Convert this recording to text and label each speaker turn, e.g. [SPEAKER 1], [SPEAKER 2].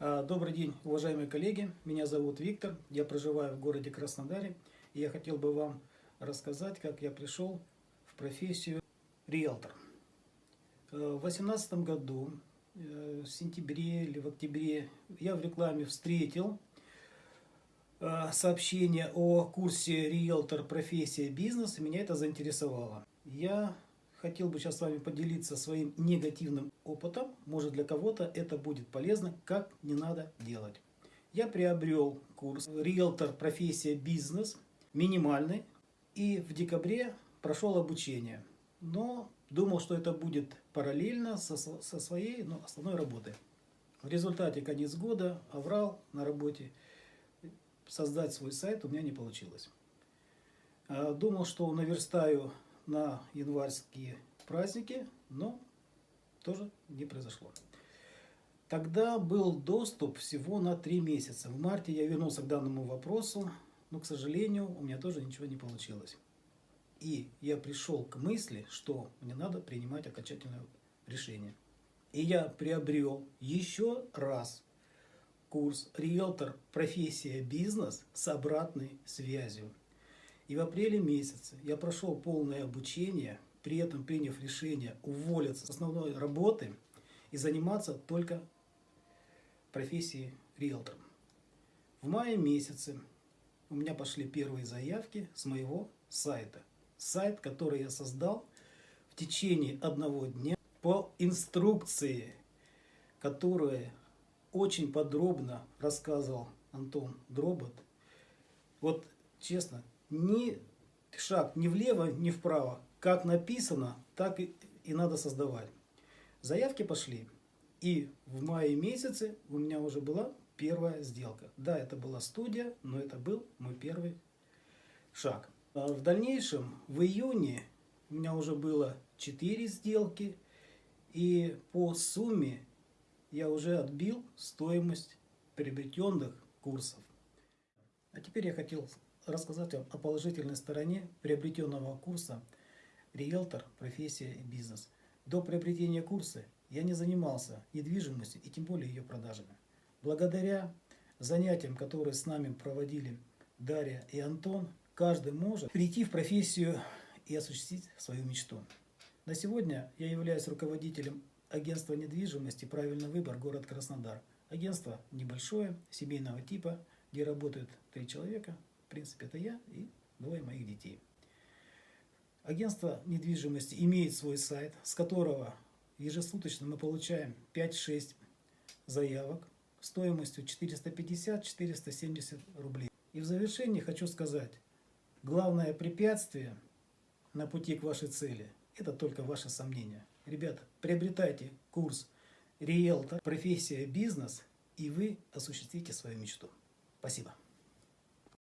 [SPEAKER 1] А, Добрый день, уважаемые коллеги. Меня зовут Виктор. Я проживаю в городе Краснодаре. И я хотел бы вам рассказать, как я пришел в профессию риэлтор. Э, В 2018 году, э, в сентябре или в октябре, я в рекламе встретил э, сообщение о курсе риэлтор профессия бизнес, и меня это заинтересовало. Я хотел бы сейчас с вами поделиться своим негативным опытом. Может для кого-то это будет полезно, как не надо делать. Я приобрел курс риэлтор профессия бизнес, минимальный, и в декабре прошел обучение. Но думал, что это будет параллельно со, со своей ну, основной работой. В результате конец года, аврал на работе, создать свой сайт у меня не получилось. А, Думал, что наверстаю на январские праздники, но тоже не произошло. Тогда был доступ всего на три месяца. В марте я вернулся к данному вопросу, но, к сожалению, у меня тоже ничего не получилось. И я пришел к мысли, что мне надо принимать окончательное решение. И я приобрел еще раз курс «Риэлтор. Профессия. Бизнес» с обратной связью. И в апреле месяце я прошел полное обучение, при этом приняв решение уволиться с основной работы и заниматься только профессией риэлтором. В мае месяце у меня пошли первые заявки с моего сайта. Сайт, который я создал в течение одного дня по инструкции, которую очень подробно рассказывал Антон Дробот. Вот честно, ни шаг ни влево, ни вправо. Как написано, так и, и надо создавать. Заявки пошли. И в мае месяце у меня уже была первая сделка. Да, это была студия, но это был мой первый шаг. А в дальнейшем, в июне, у меня уже было 4 сделки. И по сумме я уже отбил стоимость приобретенных курсов. А теперь я хотел рассказать вам о положительной стороне приобретенного курса «Риэлтор. Профессия и бизнес». До приобретения курса я не занимался недвижимостью и тем более ее продажами. Благодаря занятиям, которые с нами проводили Дарья и Антон, каждый может прийти в профессию и осуществить свою мечту. На сегодня я являюсь руководителем агентства недвижимости «Правильный выбор. Город Краснодар». Агентство небольшое, семейного типа, где работают три человека, в принципе, это я и двое моих детей. Агентство недвижимости имеет свой сайт, с которого ежесуточно мы получаем 5-6 заявок стоимостью 450-470 рублей. И в завершении хочу сказать, главное препятствие на пути к вашей цели – это только ваши сомнения. Ребята, приобретайте курс «Риэлтор. Профессия. Бизнес» и вы осуществите свою мечту. Спасибо.